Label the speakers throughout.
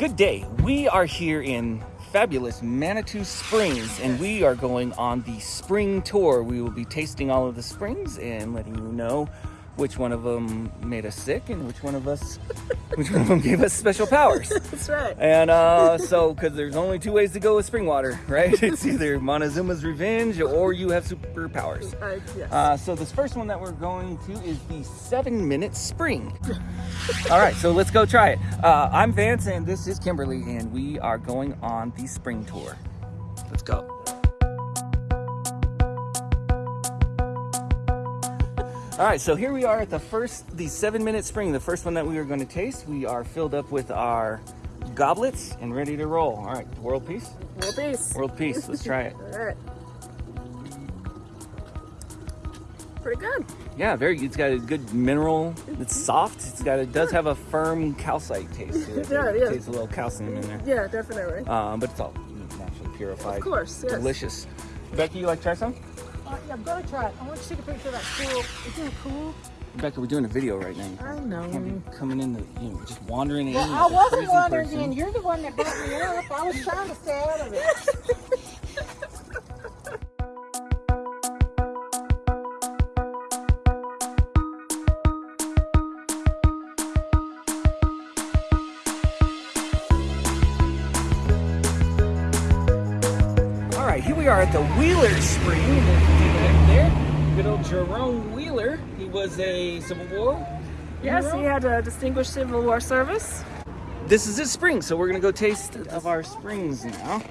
Speaker 1: Good day. We are here in fabulous Manitou Springs and we are going on the spring tour. We will be tasting all of the springs and letting you know which one of them made us sick and which one of us which one of them gave us special powers.
Speaker 2: That's right.
Speaker 1: And uh, so, because there's only two ways to go with spring water, right? It's either Montezuma's Revenge or you have superpowers.
Speaker 2: Uh, yes.
Speaker 1: Uh, so this first one that we're going to is the seven minute spring. All right, so let's go try it. Uh, I'm Vance and this is Kimberly and we are going on the spring tour. Let's go. All right, so here we are at the first, the seven minute spring, the first one that we are going to taste. We are filled up with our goblets and ready to roll. All right, world peace?
Speaker 2: World peace.
Speaker 1: World peace, let's try it.
Speaker 2: All right. Pretty good.
Speaker 1: Yeah, very. It's got a good mineral. It's soft. It's got. It does have a firm calcite taste to it.
Speaker 2: Yeah,
Speaker 1: it
Speaker 2: yeah.
Speaker 1: tastes a little calcium in there.
Speaker 2: Yeah, definitely.
Speaker 1: Um, but it's all naturally purified.
Speaker 2: Of course, yes.
Speaker 1: Delicious. Becky, you like to try some?
Speaker 3: Uh, yeah, I'm gonna try it. I want you to take a picture of that cool. Isn't it cool?
Speaker 1: Becca, we're doing a video right now.
Speaker 2: I know.
Speaker 1: Be coming in, the, you know, just wandering in.
Speaker 3: Well,
Speaker 1: like
Speaker 3: I wasn't
Speaker 1: crazy
Speaker 3: wondering
Speaker 1: person.
Speaker 3: then. You're the one that brought me up. I was trying to stay out of it.
Speaker 1: we are at the Wheeler Spring. Right there, good old Jerome Wheeler. He was a Civil War.
Speaker 2: Yes,
Speaker 1: hero.
Speaker 2: he had a distinguished Civil War service.
Speaker 1: This is his spring, so we're gonna go taste of our springs now.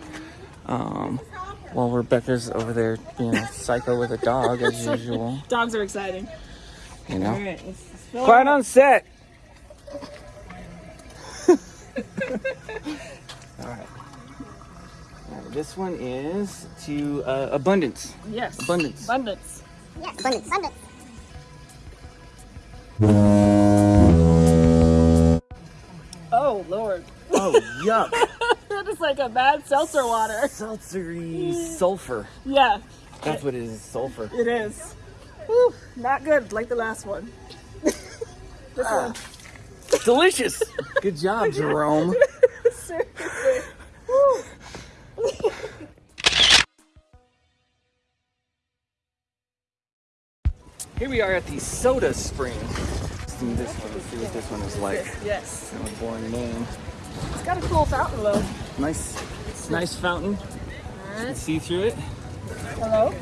Speaker 1: Um, while Rebecca's over there being a psycho with a dog as usual,
Speaker 2: Dogs are exciting.
Speaker 1: you know.
Speaker 2: right, let's fill
Speaker 1: Quiet on set. All right. All right, This one is to uh, abundance.
Speaker 2: Yes.
Speaker 1: Abundance.
Speaker 2: Abundance.
Speaker 4: Yes, abundance, abundance.
Speaker 2: Oh, Lord.
Speaker 1: Oh yuck!
Speaker 2: that is like a bad seltzer water.
Speaker 1: Sultry sulfur.
Speaker 2: Yeah,
Speaker 1: That's what it is. Sulfur.
Speaker 2: it is. Whew, not good like the last one. this one.
Speaker 1: Delicious. Good job, Jerome. Here we are at the Soda Spring. Let's do this one. Let's see what this one is like.
Speaker 2: Yes.
Speaker 1: Kind of a boring name.
Speaker 2: It's got a cool fountain though.
Speaker 1: Nice, nice fountain. You can see through it.
Speaker 2: Hello?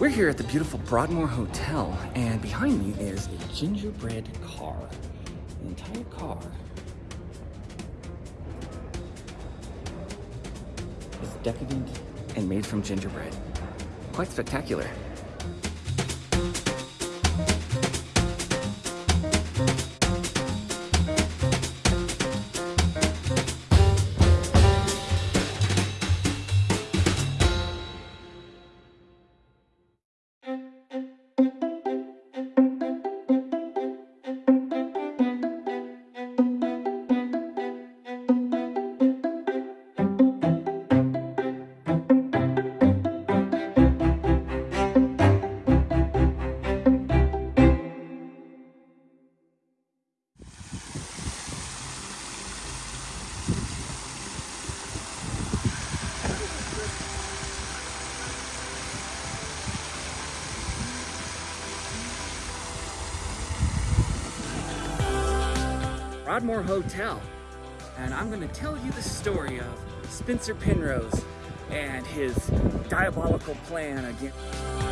Speaker 1: We're here at the beautiful Broadmoor Hotel, and behind me is a gingerbread car. The entire car is decadent and made from gingerbread. Quite spectacular. Broadmoor Hotel. And I'm going to tell you the story of Spencer Penrose and his diabolical plan against.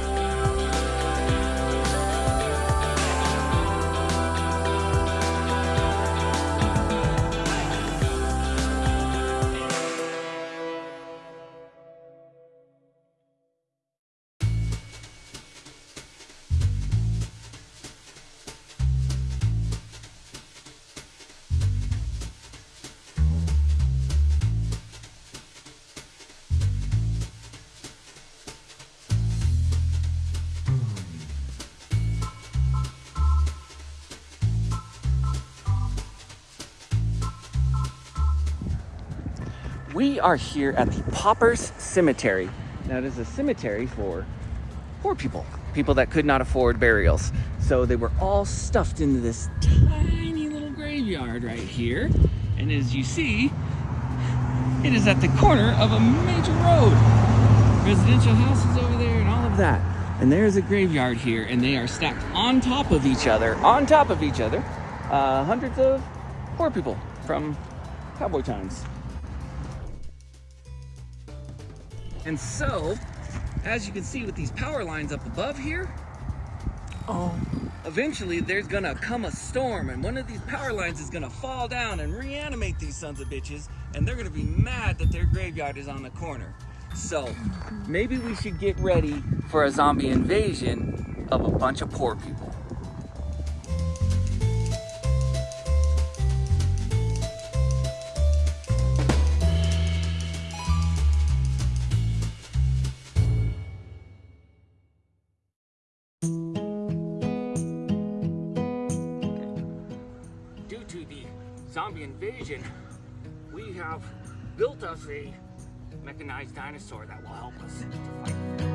Speaker 1: We are here at the Paupers Cemetery. Now, it is a cemetery for poor people, people that could not afford burials. So they were all stuffed into this tiny little graveyard right here. And as you see, it is at the corner of a major road. Residential houses over there and all of that. And there's a graveyard here, and they are stacked on top of each other, on top of each other. Uh, hundreds of poor people from cowboy times. And so, as you can see with these power lines up above here,
Speaker 2: Oh.
Speaker 1: eventually there's gonna come a storm and one of these power lines is gonna fall down and reanimate these sons of bitches and they're gonna be mad that their graveyard is on the corner. So maybe we should get ready for a zombie invasion of a bunch of poor people. Zombie invasion, we have built us a mechanized dinosaur that will help us to fight.